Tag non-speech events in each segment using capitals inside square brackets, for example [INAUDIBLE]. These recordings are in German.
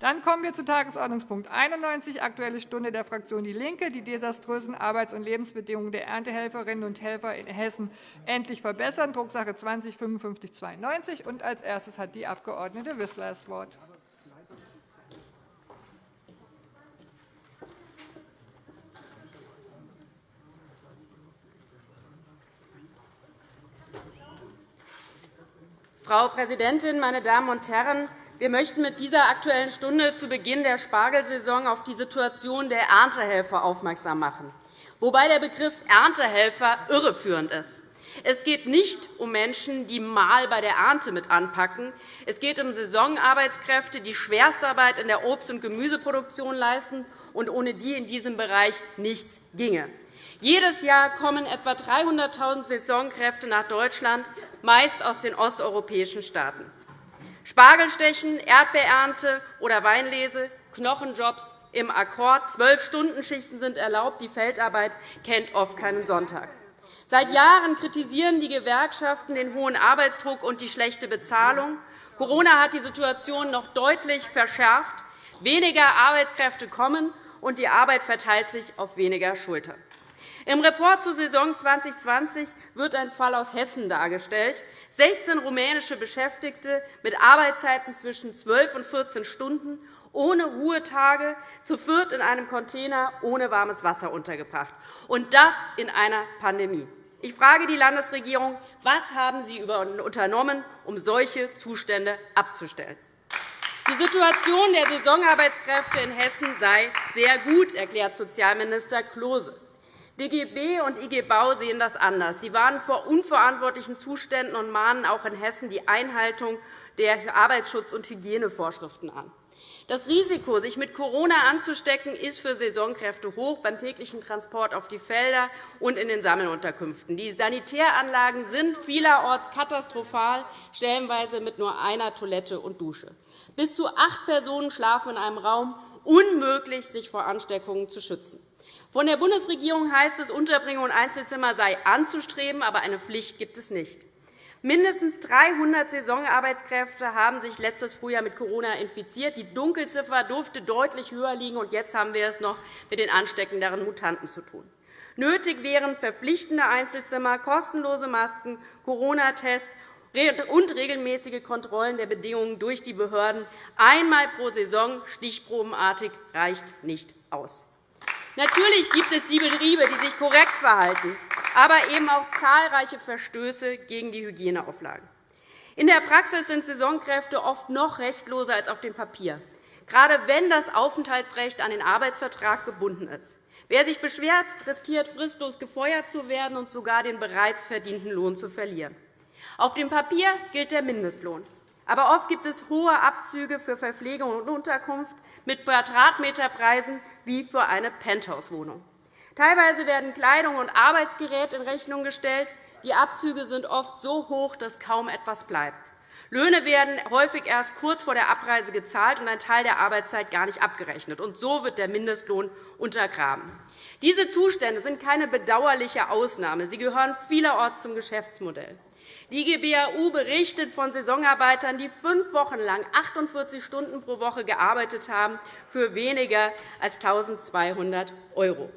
Dann kommen wir zu Tagesordnungspunkt 91, Aktuelle Stunde der Fraktion DIE LINKE, die desaströsen Arbeits- und Lebensbedingungen der Erntehelferinnen und Helfer in Hessen endlich verbessern, Drucksache 20 /5592. Als erstes hat die Abg. Wissler das Wort. Frau Präsidentin, meine Damen und Herren! Wir möchten mit dieser Aktuellen Stunde zu Beginn der Spargelsaison auf die Situation der Erntehelfer aufmerksam machen, wobei der Begriff Erntehelfer irreführend ist. Es geht nicht um Menschen, die mal bei der Ernte mit anpacken. Es geht um Saisonarbeitskräfte, die Schwerstarbeit in der Obst- und Gemüseproduktion leisten und ohne die in diesem Bereich nichts ginge. Jedes Jahr kommen etwa 300.000 Saisonkräfte nach Deutschland meist aus den osteuropäischen Staaten. Spargelstechen, Erdbeerernte oder Weinlese, Knochenjobs im Akkord, Zwölf-Stunden-Schichten sind erlaubt, die Feldarbeit kennt oft keinen Sonntag. Seit Jahren kritisieren die Gewerkschaften den hohen Arbeitsdruck und die schlechte Bezahlung. Corona hat die Situation noch deutlich verschärft. Weniger Arbeitskräfte kommen, und die Arbeit verteilt sich auf weniger Schultern. Im Report zur Saison 2020 wird ein Fall aus Hessen dargestellt. 16 rumänische Beschäftigte mit Arbeitszeiten zwischen 12 und 14 Stunden, ohne Ruhetage, zu viert in einem Container ohne warmes Wasser untergebracht, und das in einer Pandemie. Ich frage die Landesregierung, was haben Sie unternommen, um solche Zustände abzustellen? Die Situation der Saisonarbeitskräfte in Hessen sei sehr gut, erklärt Sozialminister Klose. DGB und IG Bau sehen das anders. Sie warnen vor unverantwortlichen Zuständen und mahnen auch in Hessen die Einhaltung der Arbeitsschutz- und Hygienevorschriften an. Das Risiko, sich mit Corona anzustecken, ist für Saisonkräfte hoch beim täglichen Transport auf die Felder und in den Sammelunterkünften. Die Sanitäranlagen sind vielerorts katastrophal, stellenweise mit nur einer Toilette und Dusche. Bis zu acht Personen schlafen in einem Raum, unmöglich, sich vor Ansteckungen zu schützen. Von der Bundesregierung heißt es, Unterbringung und Einzelzimmer sei anzustreben, aber eine Pflicht gibt es nicht. Mindestens 300 Saisonarbeitskräfte haben sich letztes Frühjahr mit Corona infiziert. Die Dunkelziffer durfte deutlich höher liegen, und jetzt haben wir es noch mit den ansteckenderen Mutanten zu tun. Nötig wären verpflichtende Einzelzimmer, kostenlose Masken, Corona-Tests und regelmäßige Kontrollen der Bedingungen durch die Behörden. Einmal pro Saison, stichprobenartig, reicht nicht aus. Natürlich gibt es die Betriebe, die sich korrekt verhalten, aber eben auch zahlreiche Verstöße gegen die Hygieneauflagen. In der Praxis sind Saisonkräfte oft noch rechtloser als auf dem Papier, gerade wenn das Aufenthaltsrecht an den Arbeitsvertrag gebunden ist. Wer sich beschwert, riskiert fristlos gefeuert zu werden und sogar den bereits verdienten Lohn zu verlieren. Auf dem Papier gilt der Mindestlohn. Aber oft gibt es hohe Abzüge für Verpflegung und Unterkunft mit Quadratmeterpreisen wie für eine Penthouse-Wohnung. Teilweise werden Kleidung und Arbeitsgerät in Rechnung gestellt. Die Abzüge sind oft so hoch, dass kaum etwas bleibt. Löhne werden häufig erst kurz vor der Abreise gezahlt und ein Teil der Arbeitszeit gar nicht abgerechnet. Und so wird der Mindestlohn untergraben. Diese Zustände sind keine bedauerliche Ausnahme. Sie gehören vielerorts zum Geschäftsmodell. Die GBAU berichtet von Saisonarbeitern, die fünf Wochen lang 48 Stunden pro Woche gearbeitet haben, für weniger als 1.200 €,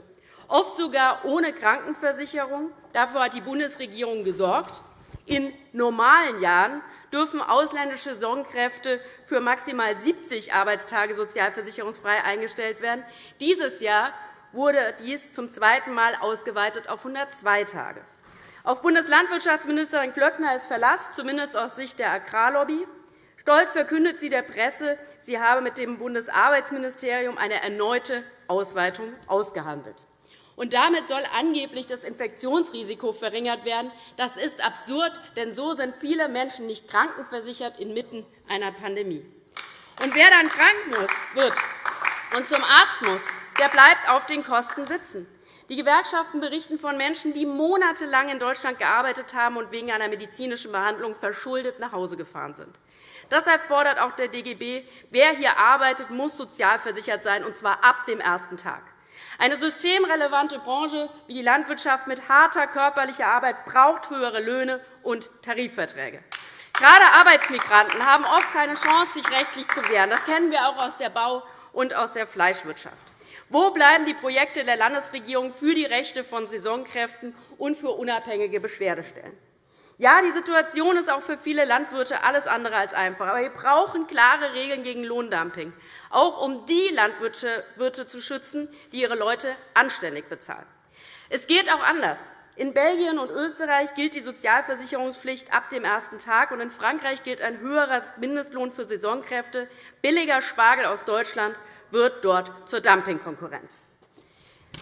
oft sogar ohne Krankenversicherung. Dafür hat die Bundesregierung gesorgt. In normalen Jahren dürfen ausländische Saisonkräfte für maximal 70 Arbeitstage sozialversicherungsfrei eingestellt werden. Dieses Jahr wurde dies zum zweiten Mal ausgeweitet auf 102 Tage. Auf Bundeslandwirtschaftsministerin Glöckner ist Verlass, zumindest aus Sicht der Agrarlobby. Stolz verkündet sie der Presse, sie habe mit dem Bundesarbeitsministerium eine erneute Ausweitung ausgehandelt. Und damit soll angeblich das Infektionsrisiko verringert werden. Das ist absurd, denn so sind viele Menschen nicht krankenversichert inmitten einer Pandemie. Und wer dann krank wird und zum Arzt muss, der bleibt auf den Kosten sitzen. Die Gewerkschaften berichten von Menschen, die monatelang in Deutschland gearbeitet haben und wegen einer medizinischen Behandlung verschuldet nach Hause gefahren sind. Deshalb fordert auch der DGB, wer hier arbeitet, muss sozialversichert sein, und zwar ab dem ersten Tag. Eine systemrelevante Branche wie die Landwirtschaft mit harter körperlicher Arbeit braucht höhere Löhne und Tarifverträge. Gerade Arbeitsmigranten haben oft keine Chance, sich rechtlich zu wehren. Das kennen wir auch aus der Bau- und aus der Fleischwirtschaft. Wo bleiben die Projekte der Landesregierung für die Rechte von Saisonkräften und für unabhängige Beschwerdestellen? Ja, die Situation ist auch für viele Landwirte alles andere als einfach. Aber wir brauchen klare Regeln gegen Lohndumping, auch um die Landwirte zu schützen, die ihre Leute anständig bezahlen. Es geht auch anders. In Belgien und Österreich gilt die Sozialversicherungspflicht ab dem ersten Tag, und in Frankreich gilt ein höherer Mindestlohn für Saisonkräfte. Billiger Spargel aus Deutschland wird dort zur Dumpingkonkurrenz.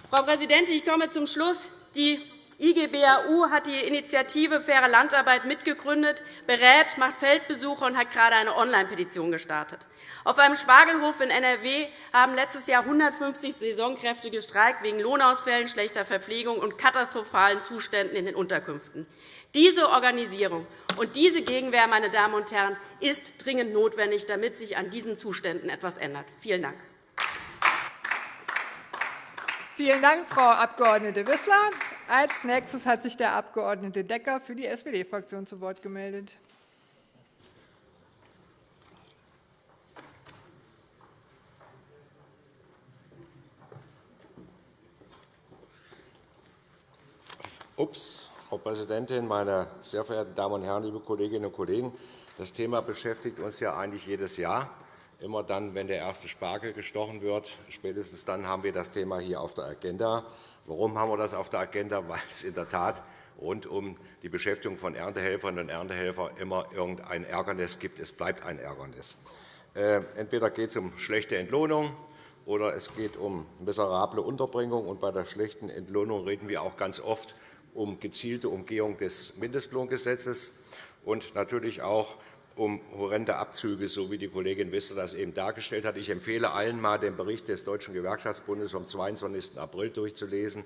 Frau Präsidentin, ich komme zum Schluss. Die IGBAU hat die Initiative Faire Landarbeit mitgegründet, berät, macht Feldbesuche und hat gerade eine Online-Petition gestartet. Auf einem Spargelhof in NRW haben letztes Jahr 150 Saisonkräfte gestreikt wegen Lohnausfällen, schlechter Verpflegung und katastrophalen Zuständen in den Unterkünften. Diese Organisierung und diese Gegenwehr, meine Damen und Herren, ist dringend notwendig, damit sich an diesen Zuständen etwas ändert. Vielen Dank. Vielen Dank, Frau Abg. Wissler. Als nächstes hat sich der Abg. Decker für die SPD-Fraktion zu Wort gemeldet. Ups, Frau Präsidentin, meine sehr verehrten Damen und Herren, liebe Kolleginnen und Kollegen! Das Thema beschäftigt uns ja eigentlich jedes Jahr. Immer dann, wenn der erste Spargel gestochen wird, spätestens dann haben wir das Thema hier auf der Agenda. Warum haben wir das auf der Agenda? [LAUGHS] Weil es in der Tat rund um die Beschäftigung von Erntehelferinnen und Erntehelfern immer irgendein Ärgernis gibt. Es bleibt ein Ärgernis. Äh, entweder geht es um schlechte Entlohnung, oder es geht um miserable Unterbringung. Bei der schlechten Entlohnung reden wir auch ganz oft um gezielte Umgehung des Mindestlohngesetzes und natürlich auch um horrende Abzüge, so wie die Kollegin Wissler das eben dargestellt hat. Ich empfehle allen, einmal den Bericht des Deutschen Gewerkschaftsbundes vom 22. April durchzulesen,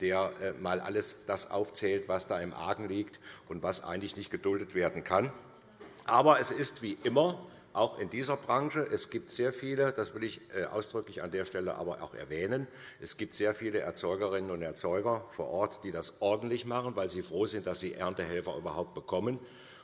der äh, alles das aufzählt, was da im Argen liegt und was eigentlich nicht geduldet werden kann. Aber es ist wie immer auch in dieser Branche. Es gibt sehr viele, das will ich äh, ausdrücklich an der Stelle aber auch erwähnen, es gibt sehr viele Erzeugerinnen und Erzeuger vor Ort, die das ordentlich machen, weil sie froh sind, dass sie Erntehelfer überhaupt bekommen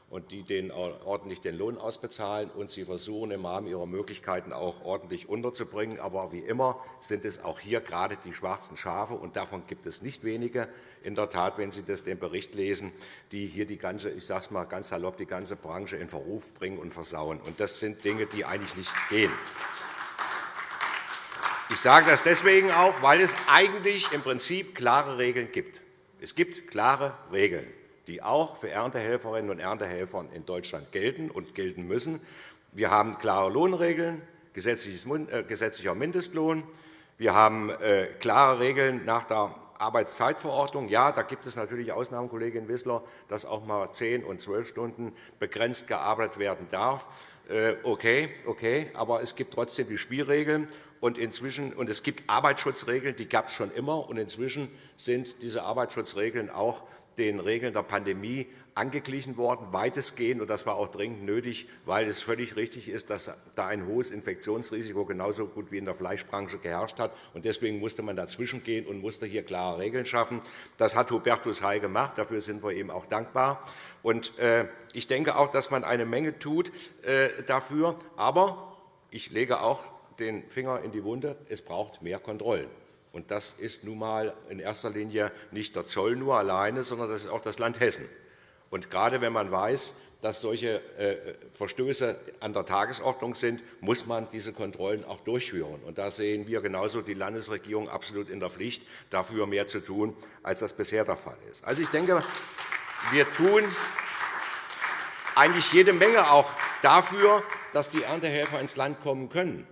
und die denen ordentlich den Lohn ausbezahlen. Und sie versuchen im Rahmen ihrer Möglichkeiten auch ordentlich unterzubringen. Aber wie immer sind es auch hier gerade die schwarzen Schafe, und davon gibt es nicht wenige, in der Tat, wenn Sie das den Bericht lesen, die hier die ganze, ich sage es mal ganz salopp, die ganze Branche in Verruf bringen und versauen. Und das sind Dinge, die eigentlich nicht gehen. Ich sage das deswegen auch, weil es eigentlich im Prinzip klare Regeln gibt. Es gibt klare Regeln die auch für Erntehelferinnen und Erntehelfer in Deutschland gelten und gelten müssen. Wir haben klare Lohnregeln, äh, gesetzlicher Mindestlohn. Wir haben äh, klare Regeln nach der Arbeitszeitverordnung. Ja, da gibt es natürlich Ausnahmen, Kollegin Wissler, dass auch einmal zehn und zwölf Stunden begrenzt gearbeitet werden darf. Äh, okay, okay, aber es gibt trotzdem die Spielregeln. Und, inzwischen, und es gibt Arbeitsschutzregeln, die gab es schon immer. Und inzwischen sind diese Arbeitsschutzregeln auch den Regeln der Pandemie angeglichen worden, weitestgehend. Und das war auch dringend nötig, weil es völlig richtig ist, dass da ein hohes Infektionsrisiko genauso gut wie in der Fleischbranche geherrscht hat. Und deswegen musste man dazwischengehen und musste hier klare Regeln schaffen. Das hat Hubertus Heil gemacht. Dafür sind wir ihm auch dankbar. Und äh, ich denke auch, dass man eine Menge tut äh, dafür. Aber ich lege auch den Finger in die Wunde. Es braucht mehr Kontrollen. Und das ist nun einmal in erster Linie nicht der Zoll nur alleine, sondern das ist auch das Land Hessen. Und gerade wenn man weiß, dass solche äh, Verstöße an der Tagesordnung sind, muss man diese Kontrollen auch durchführen. Und da sehen wir genauso die Landesregierung absolut in der Pflicht, dafür mehr zu tun, als das bisher der Fall ist. Also, ich denke, wir tun eigentlich jede Menge auch dafür, dass die Erntehelfer ins Land kommen können.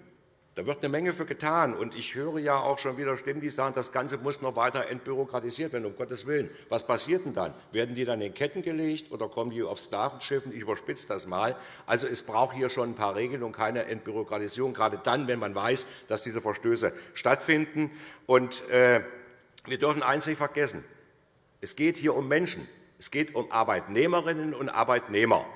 Da wird eine Menge für getan. Und ich höre ja auch schon wieder Stimmen, die sagen, das Ganze muss noch weiter entbürokratisiert werden, um Gottes Willen. Was passiert denn dann? Werden die dann in Ketten gelegt oder kommen die auf Sklavenschiffen? Ich überspitze das mal. Also es braucht hier schon ein paar Regeln und keine Entbürokratisierung, gerade dann, wenn man weiß, dass diese Verstöße stattfinden. Und, äh, wir dürfen eines nicht vergessen. Es geht hier um Menschen. Es geht um Arbeitnehmerinnen und Arbeitnehmer.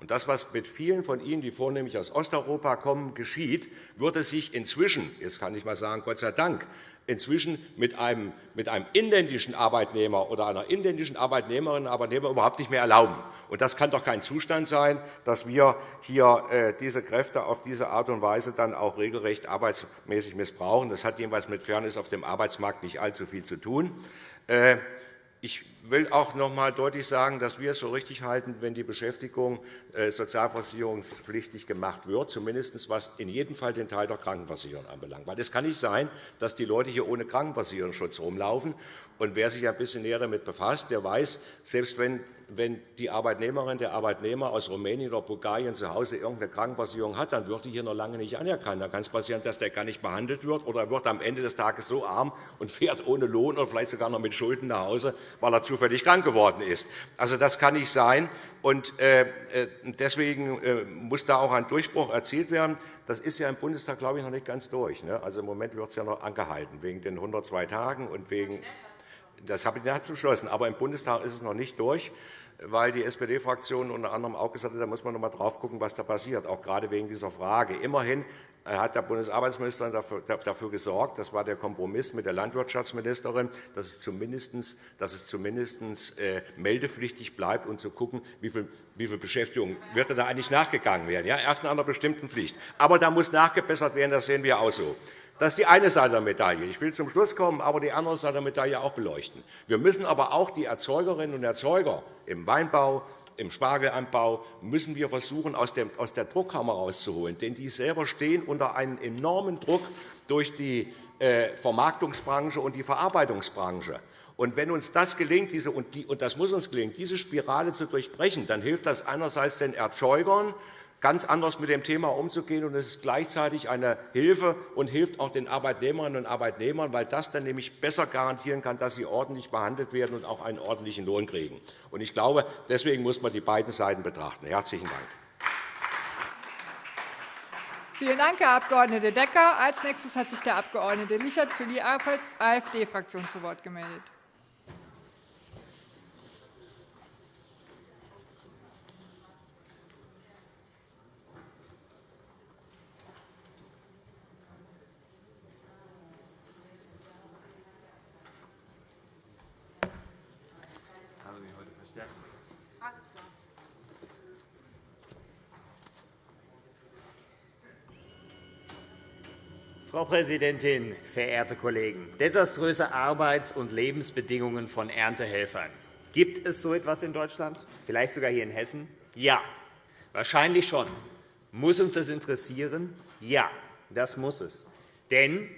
Und das, was mit vielen von Ihnen, die vornehmlich aus Osteuropa kommen, geschieht, würde sich inzwischen, jetzt kann ich mal sagen, Gott sei Dank, inzwischen mit einem, mit einem inländischen Arbeitnehmer oder einer inländischen Arbeitnehmerin und Arbeitnehmer überhaupt nicht mehr erlauben. Und das kann doch kein Zustand sein, dass wir hier äh, diese Kräfte auf diese Art und Weise dann auch regelrecht arbeitsmäßig missbrauchen. Das hat jedenfalls mit Fairness auf dem Arbeitsmarkt nicht allzu viel zu tun. Ich will auch noch einmal deutlich sagen, dass wir es so richtig halten, wenn die Beschäftigung äh, sozialversicherungspflichtig gemacht wird, zumindest was in jedem Fall den Teil der Krankenversicherung anbelangt. Weil es kann nicht sein, dass die Leute hier ohne Krankenversicherungsschutz rumlaufen. Und wer sich ein bisschen näher damit befasst, der weiß, selbst wenn wenn die Arbeitnehmerin, der Arbeitnehmer aus Rumänien oder Bulgarien zu Hause irgendeine Krankenversicherung hat, dann wird die hier noch lange nicht anerkannt. Dann kann es passieren, dass der gar nicht behandelt wird oder er wird am Ende des Tages so arm und fährt ohne Lohn oder vielleicht sogar noch mit Schulden nach Hause, weil er zufällig krank geworden ist. Also, das kann nicht sein. Und äh, äh, deswegen äh, muss da auch ein Durchbruch erzielt werden. Das ist ja im Bundestag, glaube ich, noch nicht ganz durch. Ne? Also Im Moment wird es ja noch angehalten, wegen den 102 Tagen und wegen das Kabinett beschlossen, aber im Bundestag ist es noch nicht durch weil die SPD-Fraktion unter anderem auch gesagt hat, da muss man noch einmal drauf gucken, was da passiert, auch gerade wegen dieser Frage. Immerhin hat der Bundesarbeitsminister dafür gesorgt, das war der Kompromiss mit der Landwirtschaftsministerin, dass es zumindest, dass es zumindest äh, meldepflichtig bleibt und zu viel, wie viel Beschäftigung wird da eigentlich nachgegangen werden. Ja, erst nach einer bestimmten Pflicht. Aber da muss nachgebessert werden, das sehen wir auch so. Das ist die eine Seite der Medaille. Ich will zum Schluss kommen, aber die andere Seite der Medaille auch beleuchten. Wir müssen aber auch die Erzeugerinnen und Erzeuger im Weinbau, im Spargelanbau müssen wir versuchen, aus der Druckkammer rauszuholen. Denn die selber stehen unter einem enormen Druck durch die äh, Vermarktungsbranche und die Verarbeitungsbranche. Und wenn uns das gelingt, diese, und, die, und das muss uns gelingen, diese Spirale zu durchbrechen, dann hilft das einerseits den Erzeugern, ganz anders mit dem Thema umzugehen. Und es ist gleichzeitig eine Hilfe und hilft auch den Arbeitnehmerinnen und Arbeitnehmern, weil das dann nämlich besser garantieren kann, dass sie ordentlich behandelt werden und auch einen ordentlichen Lohn kriegen. Und ich glaube, deswegen muss man die beiden Seiten betrachten. Herzlichen Dank. Vielen Dank, Herr Abg. Decker. Als nächstes hat sich der Abg. Lichert für die AfD-Fraktion zu Wort gemeldet. Frau Präsidentin, verehrte Kollegen! Desaströse Arbeits- und Lebensbedingungen von Erntehelfern. Gibt es so etwas in Deutschland? Vielleicht sogar hier in Hessen? Ja, wahrscheinlich schon. Muss uns das interessieren? Ja, das muss es. Denn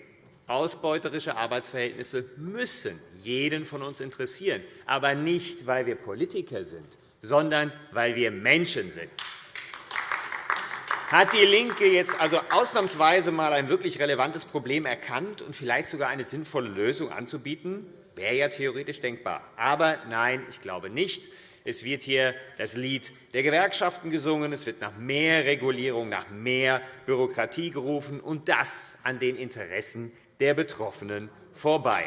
ausbeuterische Arbeitsverhältnisse müssen jeden von uns interessieren, aber nicht, weil wir Politiker sind, sondern weil wir Menschen sind. Hat DIE LINKE jetzt also ausnahmsweise einmal ein wirklich relevantes Problem erkannt und vielleicht sogar eine sinnvolle Lösung anzubieten? Wäre ja theoretisch denkbar. Aber nein, ich glaube nicht. Es wird hier das Lied der Gewerkschaften gesungen. Es wird nach mehr Regulierung, nach mehr Bürokratie gerufen, und das an den Interessen der Betroffenen vorbei.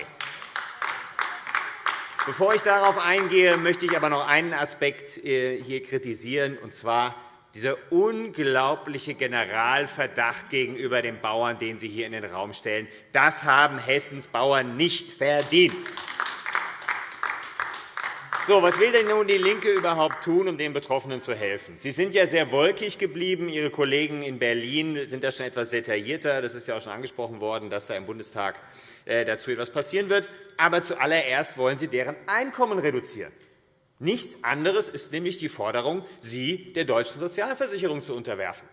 Bevor ich darauf eingehe, möchte ich aber noch einen Aspekt äh, hier kritisieren, und zwar dieser unglaubliche Generalverdacht gegenüber den Bauern, den Sie hier in den Raum stellen, das haben Hessens Bauern nicht verdient. So, was will denn nun DIE LINKE überhaupt tun, um den Betroffenen zu helfen? Sie sind ja sehr wolkig geblieben. Ihre Kollegen in Berlin sind da schon etwas detaillierter. Das ist ja auch schon angesprochen worden, dass da im Bundestag äh, dazu etwas passieren wird. Aber zuallererst wollen Sie deren Einkommen reduzieren. Nichts anderes ist nämlich die Forderung, sie der deutschen Sozialversicherung zu unterwerfen.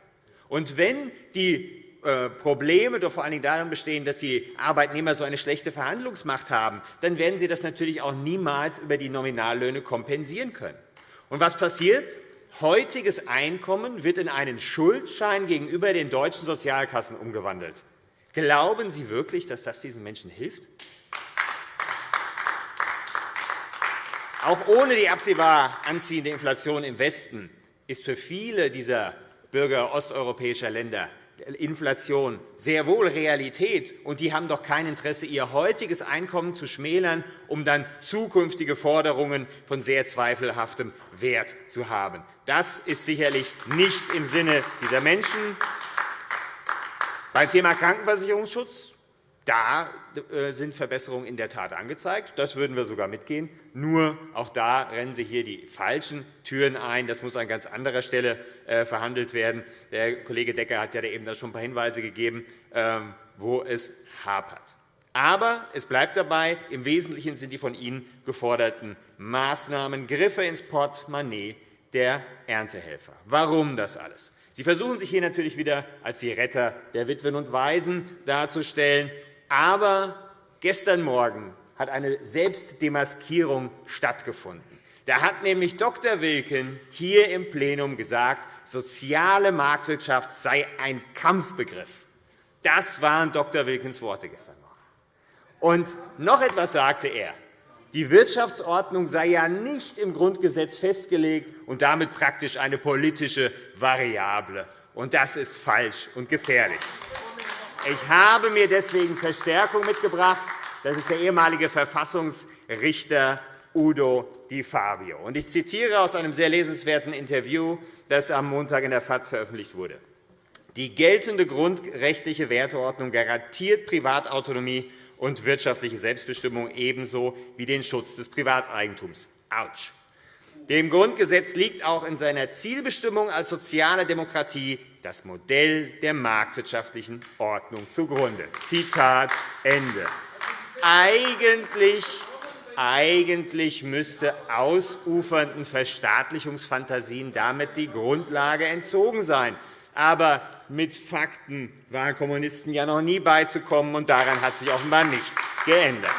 Und wenn die äh, Probleme doch vor allen Dingen darin bestehen, dass die Arbeitnehmer so eine schlechte Verhandlungsmacht haben, dann werden sie das natürlich auch niemals über die Nominallöhne kompensieren können. Und was passiert? Heutiges Einkommen wird in einen Schuldschein gegenüber den deutschen Sozialkassen umgewandelt. Glauben Sie wirklich, dass das diesen Menschen hilft? Auch ohne die absehbar anziehende Inflation im Westen ist für viele dieser Bürger osteuropäischer Länder Inflation sehr wohl Realität, und die haben doch kein Interesse, ihr heutiges Einkommen zu schmälern, um dann zukünftige Forderungen von sehr zweifelhaftem Wert zu haben. Das ist sicherlich nicht im Sinne dieser Menschen. Beim Thema Krankenversicherungsschutz da äh, sind Verbesserungen in der Tat angezeigt. Das würden wir sogar mitgehen. Nur auch da rennen Sie hier die falschen Türen ein. Das muss an ganz anderer Stelle äh, verhandelt werden. Der Kollege Decker hat ja eben schon ein paar Hinweise gegeben, ähm, wo es hapert. Aber es bleibt dabei, im Wesentlichen sind die von Ihnen geforderten Maßnahmen Griffe ins Portemonnaie der Erntehelfer. Warum das alles? Sie versuchen sich hier natürlich wieder als die Retter der Witwen und Waisen darzustellen. Aber gestern Morgen hat eine Selbstdemaskierung stattgefunden. Da hat nämlich Dr. Wilken hier im Plenum gesagt, soziale Marktwirtschaft sei ein Kampfbegriff. Das waren Dr. Wilkens Worte gestern Morgen. Und noch etwas sagte er. Die Wirtschaftsordnung sei ja nicht im Grundgesetz festgelegt und damit praktisch eine politische Variable. Und das ist falsch und gefährlich. Ich habe mir deswegen Verstärkung mitgebracht. Das ist der ehemalige Verfassungsrichter Udo Di Fabio. Ich zitiere aus einem sehr lesenswerten Interview, das am Montag in der FAZ veröffentlicht wurde. Die geltende grundrechtliche Werteordnung garantiert Privatautonomie und wirtschaftliche Selbstbestimmung ebenso wie den Schutz des Privateigentums. Autsch. Dem Grundgesetz liegt auch in seiner Zielbestimmung als soziale Demokratie das Modell der marktwirtschaftlichen Ordnung zugrunde. Zitat Ende. Eigentlich, eigentlich müsste ausufernden Verstaatlichungsfantasien damit die Grundlage entzogen sein. Aber mit Fakten waren Kommunisten ja noch nie beizukommen, und daran hat sich offenbar nichts geändert.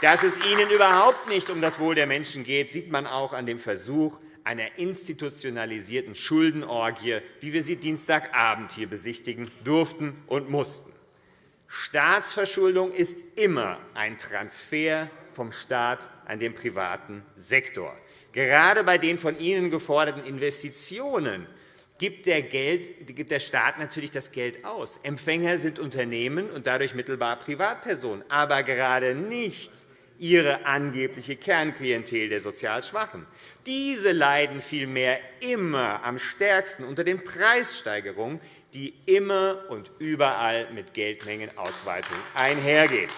Dass es ihnen überhaupt nicht um das Wohl der Menschen geht, sieht man auch an dem Versuch, einer institutionalisierten Schuldenorgie, wie wir sie Dienstagabend hier besichtigen durften und mussten. Staatsverschuldung ist immer ein Transfer vom Staat an den privaten Sektor. Gerade bei den von Ihnen geforderten Investitionen gibt der, Geld, gibt der Staat natürlich das Geld aus. Empfänger sind Unternehmen und dadurch mittelbar Privatpersonen, aber gerade nicht ihre angebliche Kernklientel der sozial Schwachen. Diese leiden vielmehr immer am stärksten unter den Preissteigerungen, die immer und überall mit Geldmengenausweitung einhergehen.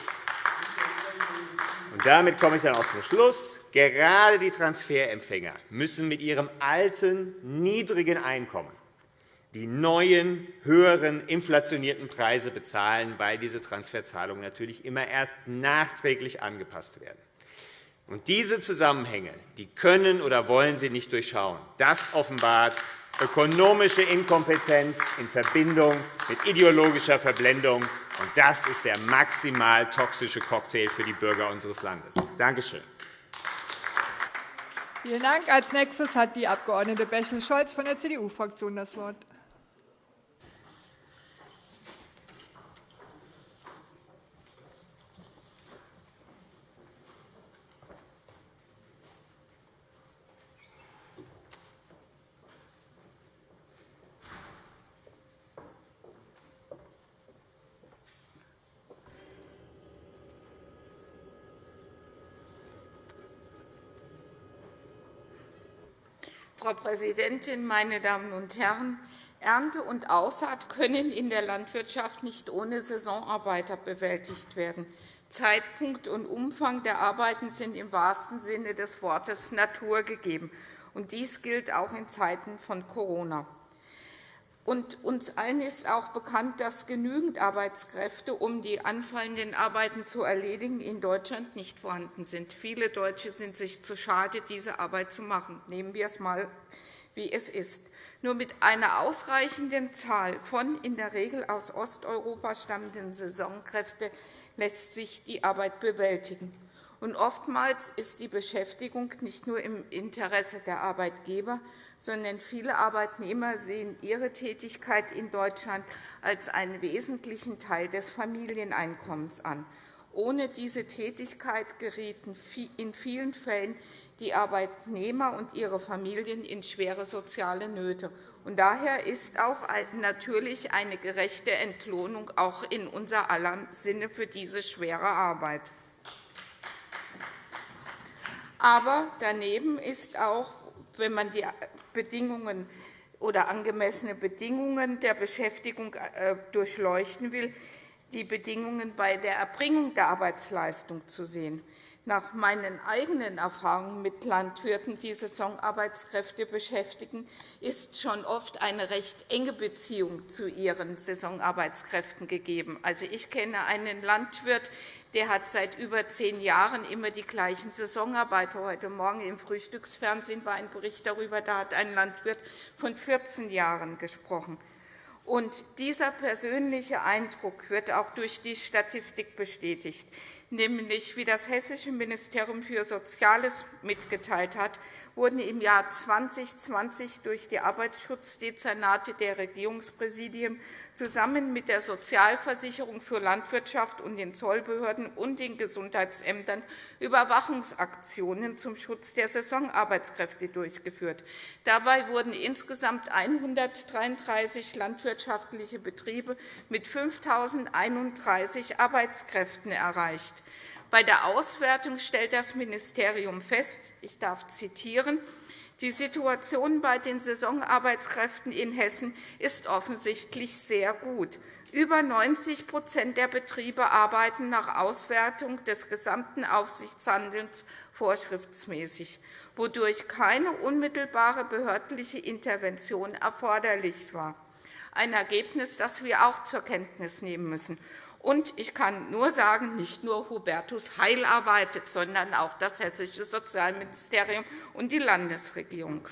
Und damit komme ich dann auch zum Schluss. Gerade die Transferempfänger müssen mit ihrem alten, niedrigen Einkommen die neuen, höheren, inflationierten Preise bezahlen, weil diese Transferzahlungen natürlich immer erst nachträglich angepasst werden. Und diese Zusammenhänge die können oder wollen Sie nicht durchschauen. Das offenbart ökonomische Inkompetenz in Verbindung mit ideologischer Verblendung. Und das ist der maximal toxische Cocktail für die Bürger unseres Landes. Danke schön. Vielen Dank. Als nächstes hat die Abg. Bächle-Scholz von der CDU-Fraktion das Wort. Frau Präsidentin, meine Damen und Herren! Ernte und Aussaat können in der Landwirtschaft nicht ohne Saisonarbeiter bewältigt werden. Zeitpunkt und Umfang der Arbeiten sind im wahrsten Sinne des Wortes Natur gegeben. Dies gilt auch in Zeiten von Corona. Und uns allen ist auch bekannt, dass genügend Arbeitskräfte, um die anfallenden Arbeiten zu erledigen, in Deutschland nicht vorhanden sind. Viele Deutsche sind sich zu schade, diese Arbeit zu machen. Nehmen wir es einmal, wie es ist. Nur mit einer ausreichenden Zahl von in der Regel aus Osteuropa stammenden Saisonkräften lässt sich die Arbeit bewältigen. Und oftmals ist die Beschäftigung nicht nur im Interesse der Arbeitgeber, sondern viele Arbeitnehmer sehen ihre Tätigkeit in Deutschland als einen wesentlichen Teil des Familieneinkommens an. Ohne diese Tätigkeit gerieten in vielen Fällen die Arbeitnehmer und ihre Familien in schwere soziale Nöte. daher ist auch natürlich eine gerechte Entlohnung auch in unser aller Sinne für diese schwere Arbeit. Aber daneben ist auch, wenn man die Bedingungen oder angemessene Bedingungen der Beschäftigung äh, durchleuchten will, die Bedingungen bei der Erbringung der Arbeitsleistung zu sehen. Nach meinen eigenen Erfahrungen mit Landwirten, die Saisonarbeitskräfte beschäftigen, ist schon oft eine recht enge Beziehung zu ihren Saisonarbeitskräften gegeben. Also, ich kenne einen Landwirt, der hat seit über zehn Jahren immer die gleichen Saisonarbeiter. Heute Morgen im Frühstücksfernsehen war ein Bericht darüber, da hat ein Landwirt von 14 Jahren gesprochen. Und dieser persönliche Eindruck wird auch durch die Statistik bestätigt nämlich wie das Hessische Ministerium für Soziales mitgeteilt hat, wurden im Jahr 2020 durch die Arbeitsschutzdezernate der Regierungspräsidien zusammen mit der Sozialversicherung für Landwirtschaft und den Zollbehörden und den Gesundheitsämtern Überwachungsaktionen zum Schutz der Saisonarbeitskräfte durchgeführt. Dabei wurden insgesamt 133 landwirtschaftliche Betriebe mit 5.031 Arbeitskräften erreicht. Bei der Auswertung stellt das Ministerium fest, ich darf zitieren, die Situation bei den Saisonarbeitskräften in Hessen ist offensichtlich sehr gut. Über 90% der Betriebe arbeiten nach Auswertung des gesamten Aufsichtshandelns vorschriftsmäßig, wodurch keine unmittelbare behördliche Intervention erforderlich war. Ein Ergebnis, das wir auch zur Kenntnis nehmen müssen. Und ich kann nur sagen, nicht nur Hubertus Heil arbeitet, sondern auch das Hessische Sozialministerium und die Landesregierung.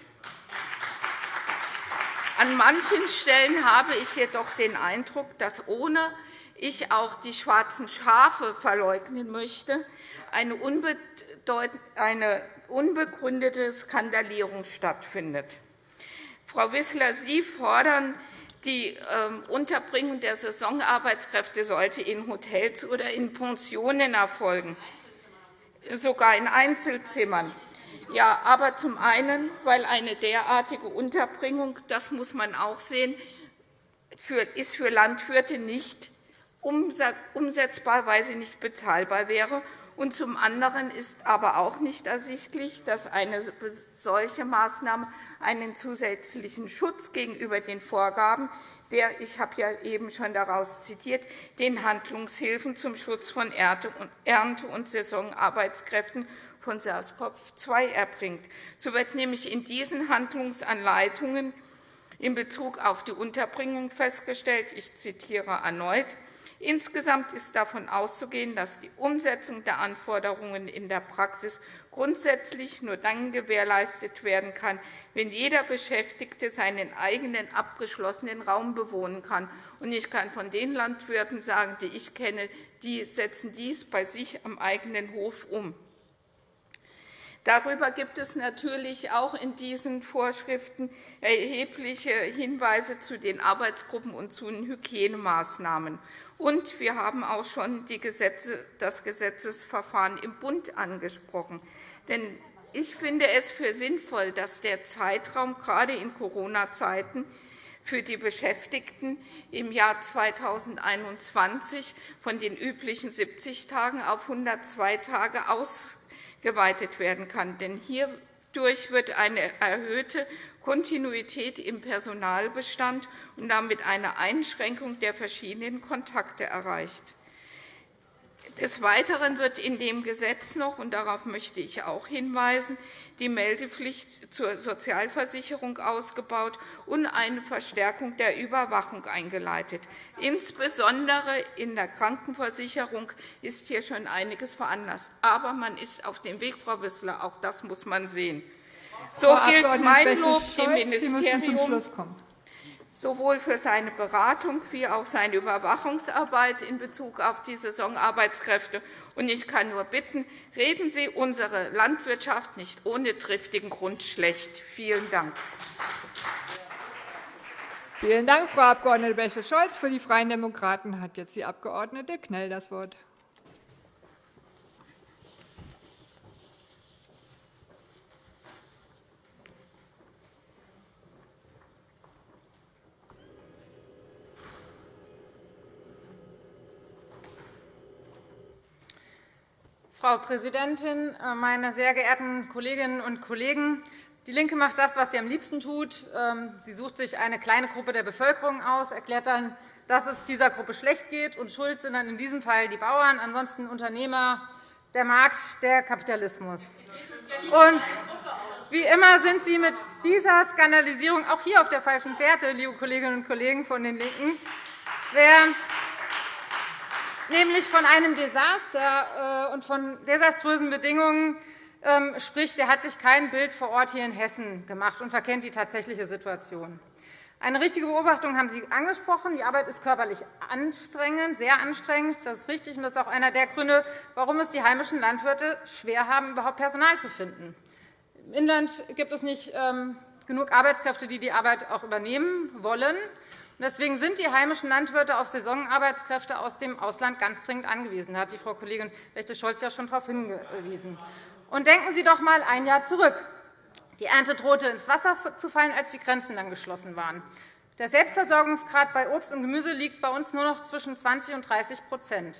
An manchen Stellen habe ich jedoch den Eindruck, dass ohne ich auch die schwarzen Schafe verleugnen möchte, eine unbegründete Skandalierung stattfindet. Frau Wissler, Sie fordern die ähm, Unterbringung der Saisonarbeitskräfte sollte in Hotels oder in Pensionen erfolgen, sogar in Einzelzimmern. Ja, aber zum einen, weil eine derartige Unterbringung, das muss man auch sehen, ist für Landwirte nicht umsetzbar, weil sie nicht bezahlbar wäre. Und zum anderen ist aber auch nicht ersichtlich, dass eine solche Maßnahme einen zusätzlichen Schutz gegenüber den Vorgaben der, ich habe ja eben schon daraus zitiert, den Handlungshilfen zum Schutz von Ernte- und Saisonarbeitskräften von SARS-CoV-2 erbringt. So wird nämlich in diesen Handlungsanleitungen in Bezug auf die Unterbringung festgestellt, ich zitiere erneut, Insgesamt ist davon auszugehen, dass die Umsetzung der Anforderungen in der Praxis grundsätzlich nur dann gewährleistet werden kann, wenn jeder Beschäftigte seinen eigenen abgeschlossenen Raum bewohnen kann. Ich kann von den Landwirten sagen, die ich kenne, die setzen dies bei sich am eigenen Hof um. Darüber gibt es natürlich auch in diesen Vorschriften erhebliche Hinweise zu den Arbeitsgruppen und zu den Hygienemaßnahmen. Und wir haben auch schon das Gesetzesverfahren im Bund angesprochen. Denn ich finde es für sinnvoll, dass der Zeitraum gerade in Corona-Zeiten für die Beschäftigten im Jahr 2021 von den üblichen 70 Tagen auf 102 Tage aus geweitet werden kann. Denn hierdurch wird eine erhöhte Kontinuität im Personalbestand und damit eine Einschränkung der verschiedenen Kontakte erreicht. Des Weiteren wird in dem Gesetz noch, und darauf möchte ich auch hinweisen, die Meldepflicht zur Sozialversicherung ausgebaut und eine Verstärkung der Überwachung eingeleitet. Insbesondere in der Krankenversicherung ist hier schon einiges veranlasst. Aber man ist auf dem Weg, Frau Wissler. Auch das muss man sehen. So gilt mein Lob dem Ministerium sowohl für seine Beratung wie auch seine Überwachungsarbeit in Bezug auf die Saisonarbeitskräfte. Ich kann nur bitten, reden Sie unsere Landwirtschaft nicht ohne triftigen Grund schlecht. Vielen Dank. Vielen Dank, Frau Abg. Bäche-Scholz. Für die Freien Demokraten hat jetzt die Abg. Knell das Wort. Frau Präsidentin, äh, meine sehr geehrten Kolleginnen und Kollegen! DIE LINKE macht das, was sie am liebsten tut. Ähm, sie sucht sich eine kleine Gruppe der Bevölkerung aus, erklärt dann, dass es dieser Gruppe schlecht geht, und schuld sind dann in diesem Fall die Bauern, ansonsten Unternehmer, der Markt, der Kapitalismus. Und wie immer sind Sie mit dieser Skandalisierung auch hier auf der falschen Fährte, liebe Kolleginnen und Kollegen von den LINKEN. Wer nämlich von einem Desaster äh, und von desaströsen Bedingungen ähm, spricht, der hat sich kein Bild vor Ort hier in Hessen gemacht und verkennt die tatsächliche Situation. Eine richtige Beobachtung haben Sie angesprochen. Die Arbeit ist körperlich anstrengend, sehr anstrengend. Das ist richtig, und das ist auch einer der Gründe, warum es die heimischen Landwirte schwer haben, überhaupt Personal zu finden. Im Inland gibt es nicht ähm, genug Arbeitskräfte, die die Arbeit auch übernehmen wollen. Deswegen sind die heimischen Landwirte auf Saisonarbeitskräfte aus dem Ausland ganz dringend angewiesen. Da hat die Frau Kollegin Rechte-Scholz ja schon darauf hingewiesen. Und denken Sie doch einmal ein Jahr zurück. Die Ernte drohte ins Wasser zu fallen, als die Grenzen dann geschlossen waren. Der Selbstversorgungsgrad bei Obst und Gemüse liegt bei uns nur noch zwischen 20 und 30%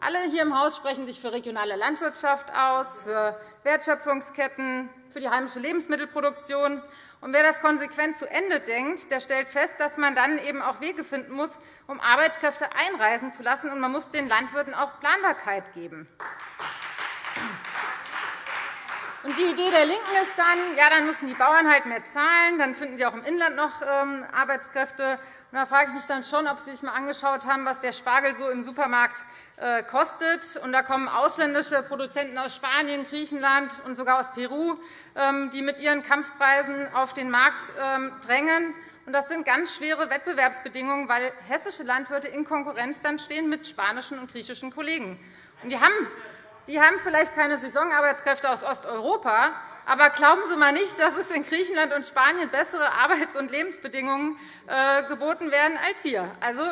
Alle hier im Haus sprechen sich für regionale Landwirtschaft aus, für Wertschöpfungsketten, für die heimische Lebensmittelproduktion. Und wer das konsequent zu Ende denkt, der stellt fest, dass man dann eben auch Wege finden muss, um Arbeitskräfte einreisen zu lassen. Und man muss den Landwirten auch Planbarkeit geben. Und die Idee der LINKEN ist dann, ja, dann müssen die Bauern halt mehr zahlen, dann finden sie auch im Inland noch ähm, Arbeitskräfte. Da frage ich mich dann schon, ob Sie sich einmal angeschaut haben, was der Spargel so im Supermarkt äh, kostet. Und da kommen ausländische Produzenten aus Spanien, Griechenland und sogar aus Peru, ähm, die mit ihren Kampfpreisen auf den Markt ähm, drängen. Und das sind ganz schwere Wettbewerbsbedingungen, weil hessische Landwirte in Konkurrenz dann stehen mit spanischen und griechischen Kollegen. Und die haben die haben vielleicht keine Saisonarbeitskräfte aus Osteuropa, aber glauben Sie mal nicht, dass es in Griechenland und Spanien bessere Arbeits- und Lebensbedingungen äh, geboten werden als hier. Also,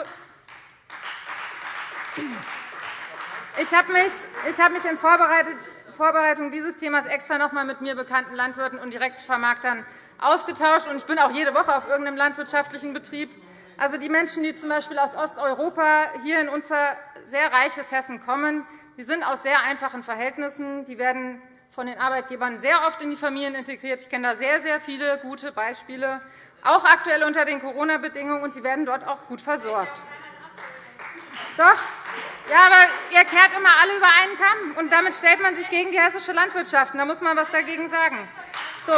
ich habe mich, in Vorbereitung dieses Themas extra noch einmal mit mir bekannten Landwirten und Direktvermarktern ausgetauscht. Ich bin auch jede Woche auf irgendeinem landwirtschaftlichen Betrieb. Also die Menschen, die z. B. aus Osteuropa hier in unser sehr reiches Hessen kommen, die sind aus sehr einfachen Verhältnissen. Die werden von den Arbeitgebern sehr oft in die Familien integriert. Ich kenne da sehr, sehr viele gute Beispiele, auch aktuell unter den Corona-Bedingungen, und sie werden dort auch gut versorgt. Doch, ja, aber ihr kehrt immer alle über einen Kamm, und damit stellt man sich gegen die hessische Landwirtschaft. Da muss man etwas dagegen sagen. So,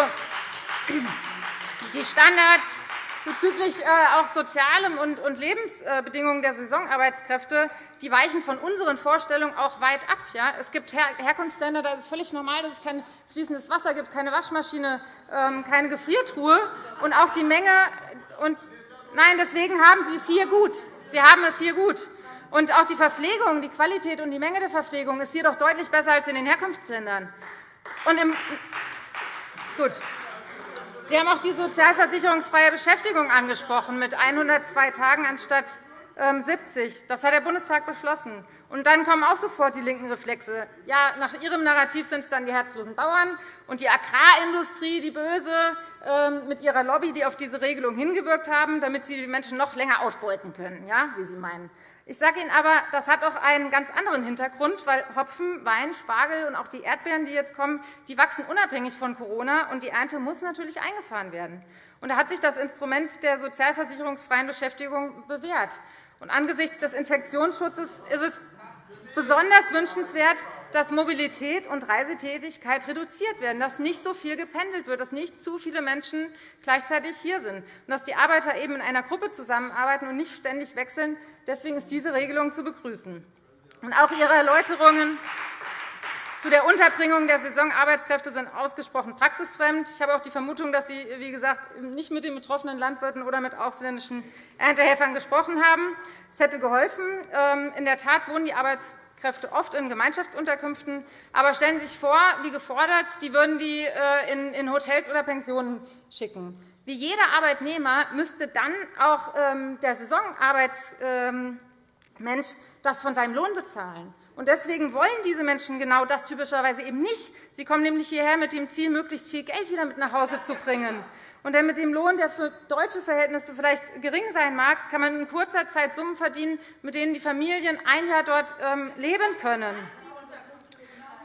die Standards bezüglich äh, auch sozialem und Lebensbedingungen der Saisonarbeitskräfte die weichen von unseren Vorstellungen auch weit ab. Es gibt Herkunftsländer, da ist es völlig normal, dass es kein fließendes Wasser gibt, keine Waschmaschine, ähm, keine Gefriertruhe. Und auch die Menge und Nein, deswegen haben Sie es hier gut. Sie haben es hier gut. Und auch die Verpflegung, die Qualität und die Menge der Verpflegung ist hier doch deutlich besser als in den Herkunftsländern. Und im Gut. Sie haben auch die sozialversicherungsfreie Beschäftigung angesprochen, mit 102 Tagen anstatt 70. Ähm, das hat der Bundestag beschlossen. Und dann kommen auch sofort die linken Reflexe. Ja, nach Ihrem Narrativ sind es dann die herzlosen Bauern und die Agrarindustrie, die Böse, ähm, mit ihrer Lobby, die auf diese Regelung hingewirkt haben, damit sie die Menschen noch länger ausbeuten können, ja, wie Sie meinen. Ich sage Ihnen aber, das hat auch einen ganz anderen Hintergrund, weil Hopfen, Wein, Spargel und auch die Erdbeeren, die jetzt kommen, die wachsen unabhängig von Corona, und die Ernte muss natürlich eingefahren werden. Und da hat sich das Instrument der sozialversicherungsfreien Beschäftigung bewährt. Und angesichts des Infektionsschutzes ist es besonders wünschenswert, dass Mobilität und Reisetätigkeit reduziert werden, dass nicht so viel gependelt wird, dass nicht zu viele Menschen gleichzeitig hier sind und dass die Arbeiter eben in einer Gruppe zusammenarbeiten und nicht ständig wechseln. Deswegen ist diese Regelung zu begrüßen. Und auch Ihre Erläuterungen zu der Unterbringung der Saisonarbeitskräfte sind ausgesprochen praxisfremd. Ich habe auch die Vermutung, dass Sie wie gesagt, nicht mit den betroffenen Landwirten oder mit ausländischen Erntehelfern gesprochen haben. Es hätte geholfen. Ähm, in der Tat wohnen die Arbeitskräfte oft in Gemeinschaftsunterkünften. Aber stellen Sie sich vor, wie gefordert, die würden die äh, in Hotels oder Pensionen schicken. Wie jeder Arbeitnehmer müsste dann auch ähm, der Saisonarbeitsmensch das von seinem Lohn bezahlen. Deswegen wollen diese Menschen genau das typischerweise eben nicht. Sie kommen nämlich hierher mit dem Ziel, möglichst viel Geld wieder mit nach Hause zu bringen. Und denn mit dem Lohn, der für deutsche Verhältnisse vielleicht gering sein mag, kann man in kurzer Zeit Summen verdienen, mit denen die Familien ein Jahr dort ähm, leben können.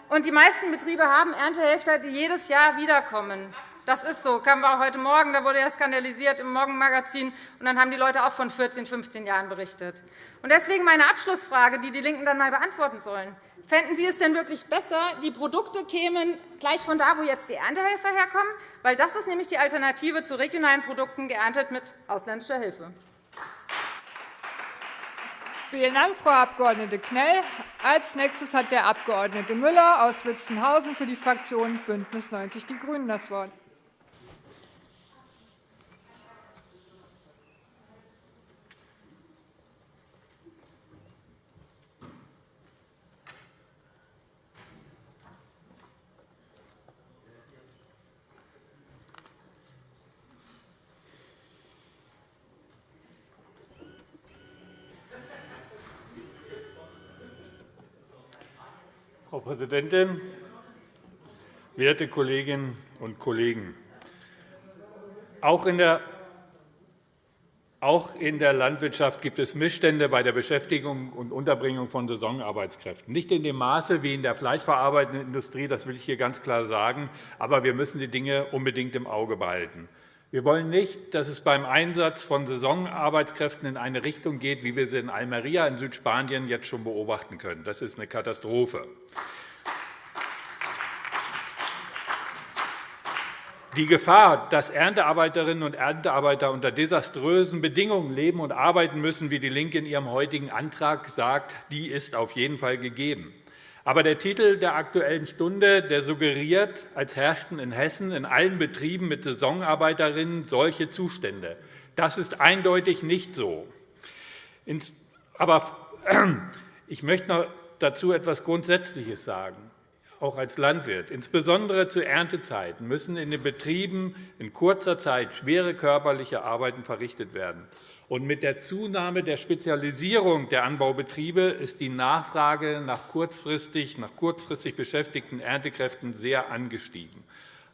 Und die meisten Betriebe haben Erntehelfer, die jedes Jahr wiederkommen. Das ist so. Kamen wir auch heute Morgen, da wurde ja skandalisiert im Morgenmagazin, und dann haben die Leute auch von 14, 15 Jahren berichtet. Und deswegen meine Abschlussfrage, die die LINKEN dann einmal beantworten sollen. Fänden Sie es denn wirklich besser, die Produkte kämen gleich von da, wo jetzt die Erntehelfer herkommen? Weil das ist nämlich die Alternative zu regionalen Produkten, geerntet mit ausländischer Hilfe. Vielen Dank, Frau Abg. Knell. Als nächstes hat der Abg. Müller aus Witzenhausen für die Fraktion BÜNDNIS 90 die GRÜNEN das Wort. Frau Präsidentin, werte Kolleginnen und Kollegen! Auch in der auch in der Landwirtschaft gibt es Missstände bei der Beschäftigung und Unterbringung von Saisonarbeitskräften. Nicht in dem Maße wie in der fleischverarbeitenden Industrie, das will ich hier ganz klar sagen, aber wir müssen die Dinge unbedingt im Auge behalten. Wir wollen nicht, dass es beim Einsatz von Saisonarbeitskräften in eine Richtung geht, wie wir sie in Almeria in Südspanien jetzt schon beobachten können. Das ist eine Katastrophe. Die Gefahr, dass Erntearbeiterinnen und Erntearbeiter unter desaströsen Bedingungen leben und arbeiten müssen, wie DIE LINKE in ihrem heutigen Antrag sagt, die ist auf jeden Fall gegeben. Aber der Titel der Aktuellen Stunde der suggeriert, als herrschten in Hessen in allen Betrieben mit Saisonarbeiterinnen solche Zustände. Das ist eindeutig nicht so. Aber [CLEARS THROAT] ich möchte noch dazu etwas Grundsätzliches sagen auch als Landwirt. Insbesondere zu Erntezeiten müssen in den Betrieben in kurzer Zeit schwere körperliche Arbeiten verrichtet werden. Und mit der Zunahme der Spezialisierung der Anbaubetriebe ist die Nachfrage nach kurzfristig, nach kurzfristig beschäftigten Erntekräften sehr angestiegen.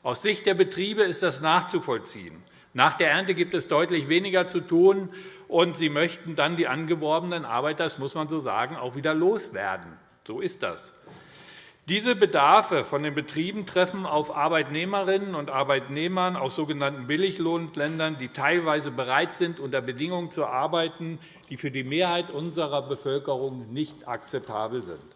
Aus Sicht der Betriebe ist das nachzuvollziehen. Nach der Ernte gibt es deutlich weniger zu tun, und sie möchten dann die angeworbenen Arbeiter, das muss man so sagen, auch wieder loswerden. So ist das. Diese Bedarfe von den Betrieben treffen auf Arbeitnehmerinnen und Arbeitnehmern aus sogenannten Billiglohnländern, die teilweise bereit sind, unter Bedingungen zu arbeiten, die für die Mehrheit unserer Bevölkerung nicht akzeptabel sind.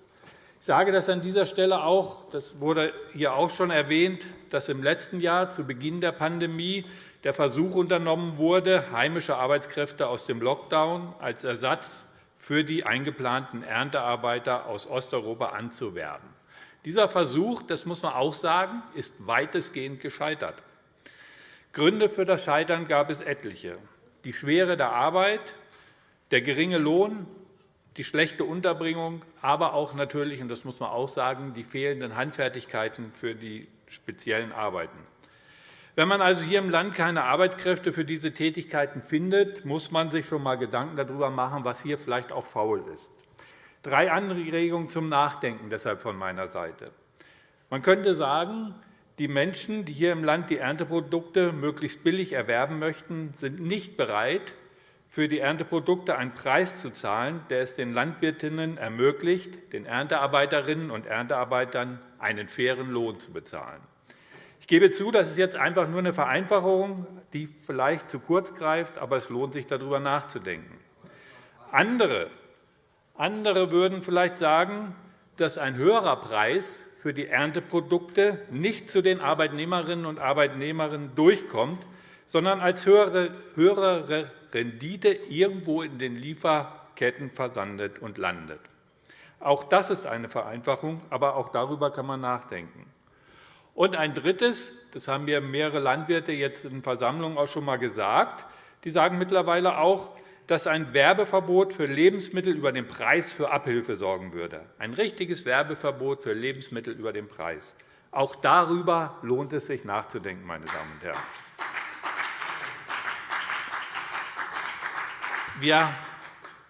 Ich sage das an dieser Stelle auch, das wurde hier auch schon erwähnt, dass im letzten Jahr zu Beginn der Pandemie der Versuch unternommen wurde, heimische Arbeitskräfte aus dem Lockdown als Ersatz für die eingeplanten Erntearbeiter aus Osteuropa anzuwerben. Dieser Versuch, das muss man auch sagen, ist weitestgehend gescheitert. Gründe für das Scheitern gab es etliche. Die Schwere der Arbeit, der geringe Lohn, die schlechte Unterbringung, aber auch natürlich, und das muss man auch sagen, die fehlenden Handfertigkeiten für die speziellen Arbeiten. Wenn man also hier im Land keine Arbeitskräfte für diese Tätigkeiten findet, muss man sich schon einmal Gedanken darüber machen, was hier vielleicht auch faul ist. Drei Anregungen zum Nachdenken deshalb von meiner Seite. Man könnte sagen, die Menschen, die hier im Land die Ernteprodukte möglichst billig erwerben möchten, sind nicht bereit, für die Ernteprodukte einen Preis zu zahlen, der es den Landwirtinnen ermöglicht, den Erntearbeiterinnen und Erntearbeitern einen fairen Lohn zu bezahlen. Ich gebe zu, das ist jetzt einfach nur eine Vereinfachung, die vielleicht zu kurz greift, aber es lohnt sich, darüber nachzudenken. Andere andere würden vielleicht sagen, dass ein höherer Preis für die Ernteprodukte nicht zu den Arbeitnehmerinnen und Arbeitnehmern durchkommt, sondern als höhere Rendite irgendwo in den Lieferketten versandet und landet. Auch das ist eine Vereinfachung, aber auch darüber kann man nachdenken. Und ein Drittes, das haben mir mehrere Landwirte jetzt in Versammlungen auch schon einmal gesagt, die sagen mittlerweile auch, dass ein Werbeverbot für Lebensmittel über den Preis für Abhilfe sorgen würde. Ein richtiges Werbeverbot für Lebensmittel über den Preis. Auch darüber lohnt es sich nachzudenken, meine Damen und Herren.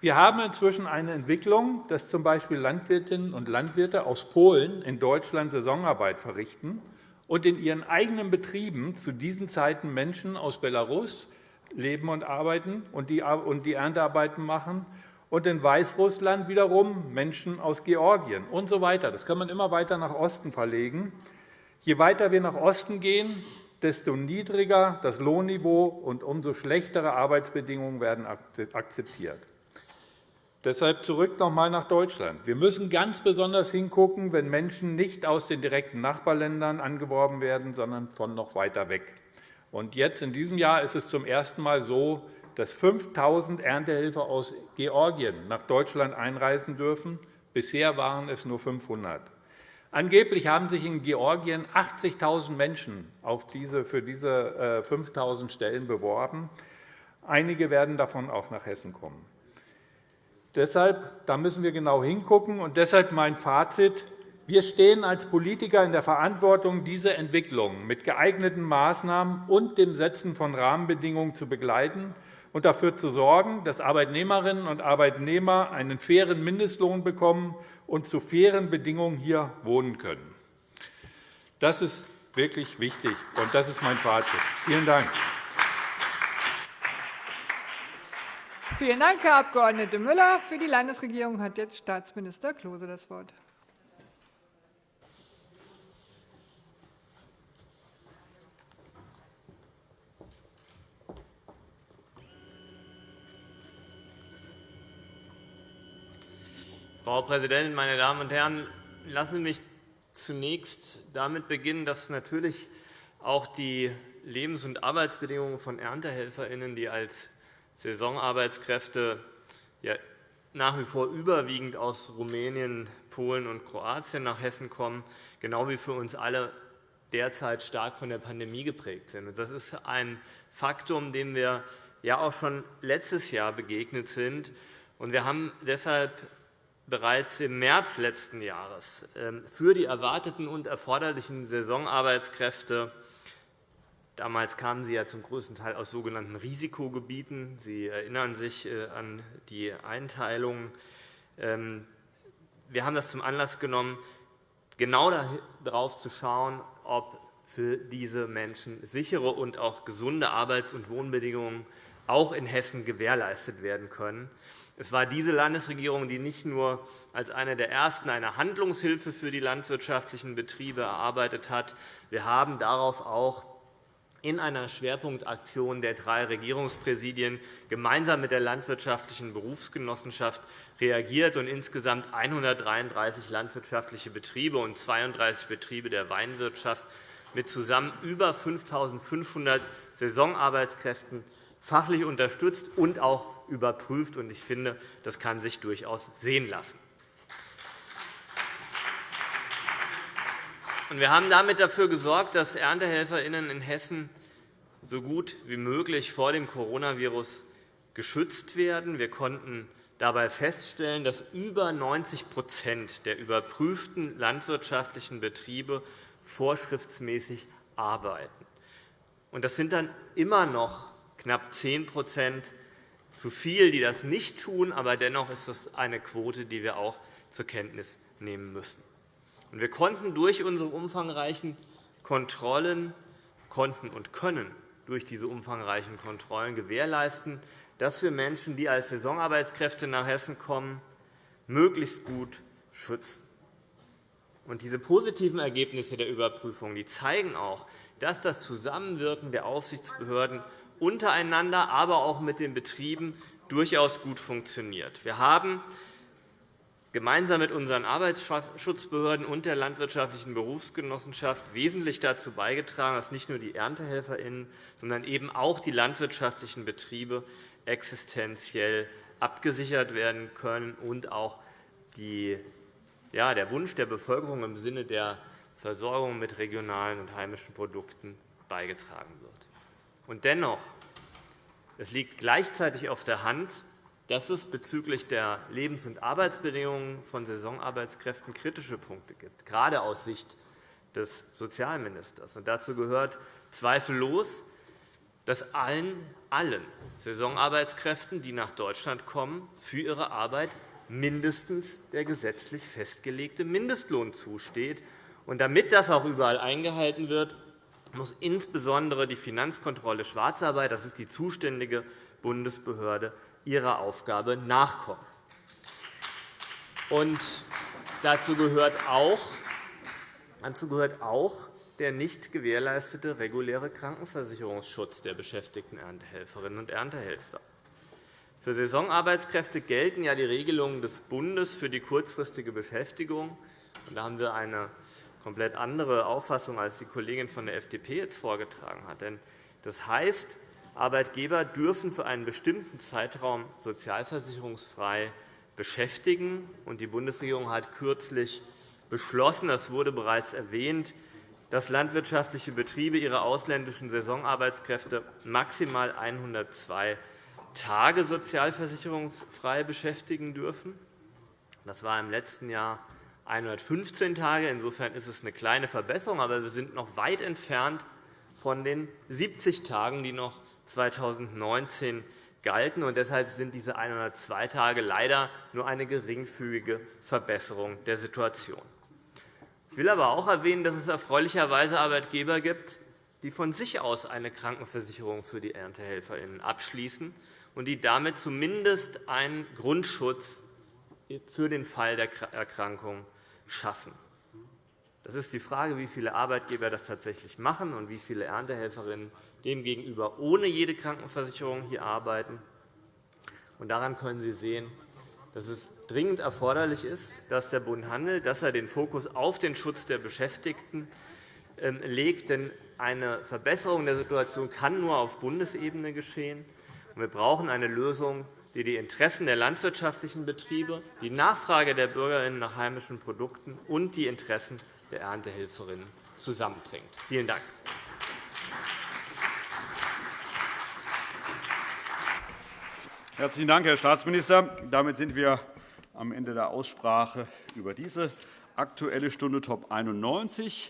Wir haben inzwischen eine Entwicklung, dass z.B. Landwirtinnen und Landwirte aus Polen in Deutschland Saisonarbeit verrichten und in ihren eigenen Betrieben zu diesen Zeiten Menschen aus Belarus, leben und arbeiten und die Erntearbeiten machen und in Weißrussland wiederum Menschen aus Georgien und so weiter. Das kann man immer weiter nach Osten verlegen. Je weiter wir nach Osten gehen, desto niedriger das Lohnniveau und umso schlechtere Arbeitsbedingungen werden akzeptiert. Deshalb zurück noch einmal nach Deutschland. Wir müssen ganz besonders hingucken, wenn Menschen nicht aus den direkten Nachbarländern angeworben werden, sondern von noch weiter weg. Und jetzt in diesem Jahr ist es zum ersten Mal so, dass 5.000 Erntehelfer aus Georgien nach Deutschland einreisen dürfen. Bisher waren es nur 500. Angeblich haben sich in Georgien 80.000 Menschen auf diese, für diese 5.000 äh, Stellen beworben. Einige werden davon auch nach Hessen kommen. Deshalb da müssen wir genau hingucken. Und deshalb mein Fazit. Wir stehen als Politiker in der Verantwortung, diese Entwicklung mit geeigneten Maßnahmen und dem Setzen von Rahmenbedingungen zu begleiten und dafür zu sorgen, dass Arbeitnehmerinnen und Arbeitnehmer einen fairen Mindestlohn bekommen und zu fairen Bedingungen hier wohnen können. Das ist wirklich wichtig, und das ist mein Fazit. Vielen Dank. Vielen Dank, Herr Abg. Müller. Für die Landesregierung hat jetzt Staatsminister Klose das Wort. Frau Präsidentin, meine Damen und Herren! Lassen Sie mich zunächst damit beginnen, dass natürlich auch die Lebens- und Arbeitsbedingungen von ErntehelferInnen, die als Saisonarbeitskräfte nach wie vor überwiegend aus Rumänien, Polen und Kroatien nach Hessen kommen, genau wie für uns alle derzeit stark von der Pandemie geprägt sind. Das ist ein Faktum, dem wir ja auch schon letztes Jahr begegnet sind. Wir haben deshalb bereits im März letzten Jahres ähm, für die erwarteten und erforderlichen Saisonarbeitskräfte Damals kamen Sie ja zum größten Teil aus sogenannten Risikogebieten. Sie erinnern sich äh, an die Einteilung. Ähm, wir haben das zum Anlass genommen, genau darauf zu schauen, ob für diese Menschen sichere und auch gesunde Arbeits- und Wohnbedingungen auch in Hessen gewährleistet werden können. Es war diese Landesregierung, die nicht nur als eine der ersten eine Handlungshilfe für die landwirtschaftlichen Betriebe erarbeitet hat. Wir haben darauf auch in einer Schwerpunktaktion der drei Regierungspräsidien gemeinsam mit der Landwirtschaftlichen Berufsgenossenschaft reagiert und insgesamt 133 landwirtschaftliche Betriebe und 32 Betriebe der Weinwirtschaft mit zusammen über 5.500 Saisonarbeitskräften fachlich unterstützt und auch überprüft. Ich finde, das kann sich durchaus sehen lassen. Wir haben damit dafür gesorgt, dass ErntehelferInnen in Hessen so gut wie möglich vor dem Coronavirus geschützt werden. Wir konnten dabei feststellen, dass über 90% der überprüften landwirtschaftlichen Betriebe vorschriftsmäßig arbeiten. Das sind dann immer noch knapp 10% zu viel, die das nicht tun. Aber dennoch ist das eine Quote, die wir auch zur Kenntnis nehmen müssen. Wir konnten durch unsere umfangreichen Kontrollen konnten und können durch diese umfangreichen Kontrollen gewährleisten, dass wir Menschen, die als Saisonarbeitskräfte nach Hessen kommen, möglichst gut schützen. diese positiven Ergebnisse der Überprüfung die zeigen auch, dass das Zusammenwirken der Aufsichtsbehörden untereinander, aber auch mit den Betrieben durchaus gut funktioniert. Wir haben gemeinsam mit unseren Arbeitsschutzbehörden und der Landwirtschaftlichen Berufsgenossenschaft wesentlich dazu beigetragen, dass nicht nur die ErntehelferInnen, sondern eben auch die landwirtschaftlichen Betriebe existenziell abgesichert werden können und auch die, ja, der Wunsch der Bevölkerung im Sinne der Versorgung mit regionalen und heimischen Produkten beigetragen wird. Und dennoch, es liegt gleichzeitig auf der Hand, dass es bezüglich der Lebens- und Arbeitsbedingungen von Saisonarbeitskräften kritische Punkte gibt, gerade aus Sicht des Sozialministers. dazu gehört zweifellos, dass allen, allen Saisonarbeitskräften, die nach Deutschland kommen, für ihre Arbeit mindestens der gesetzlich festgelegte Mindestlohn zusteht. Und damit das auch überall eingehalten wird, muss insbesondere die Finanzkontrolle Schwarzarbeit, das ist die zuständige Bundesbehörde, ihrer Aufgabe nachkommen. Und dazu gehört auch, dazu gehört auch der nicht gewährleistete reguläre Krankenversicherungsschutz der beschäftigten Erntehelferinnen und Erntehelfer. Für Saisonarbeitskräfte gelten ja die Regelungen des Bundes für die kurzfristige Beschäftigung. Da haben wir eine komplett andere Auffassung, als die Kollegin von der FDP jetzt vorgetragen hat. Das heißt, Arbeitgeber dürfen für einen bestimmten Zeitraum sozialversicherungsfrei beschäftigen. Die Bundesregierung hat kürzlich beschlossen, das wurde bereits erwähnt, dass landwirtschaftliche Betriebe ihre ausländischen Saisonarbeitskräfte maximal 102 Tage sozialversicherungsfrei beschäftigen dürfen. Das war im letzten Jahr 115 Tage. Insofern ist es eine kleine Verbesserung, aber wir sind noch weit entfernt von den 70 Tagen, die noch 2019 galten. Und deshalb sind diese 102 Tage leider nur eine geringfügige Verbesserung der Situation. Ich will aber auch erwähnen, dass es erfreulicherweise Arbeitgeber gibt, die von sich aus eine Krankenversicherung für die ErntehelferInnen abschließen und die damit zumindest einen Grundschutz für den Fall der Erkrankung schaffen. Das ist die Frage, wie viele Arbeitgeber das tatsächlich machen und wie viele Erntehelferinnen demgegenüber ohne jede Krankenversicherung hier arbeiten. daran können Sie sehen, dass es dringend erforderlich ist, dass der Bund handelt, dass er den Fokus auf den Schutz der Beschäftigten ähm, legt. Denn eine Verbesserung der Situation kann nur auf Bundesebene geschehen. Wir brauchen eine Lösung, die die Interessen der landwirtschaftlichen Betriebe, die Nachfrage der BürgerInnen nach heimischen Produkten und die Interessen der Erntehelferinnen zusammenbringt. Vielen Dank. Herzlichen Dank, Herr Staatsminister. Damit sind wir am Ende der Aussprache über diese Aktuelle Stunde Top 91.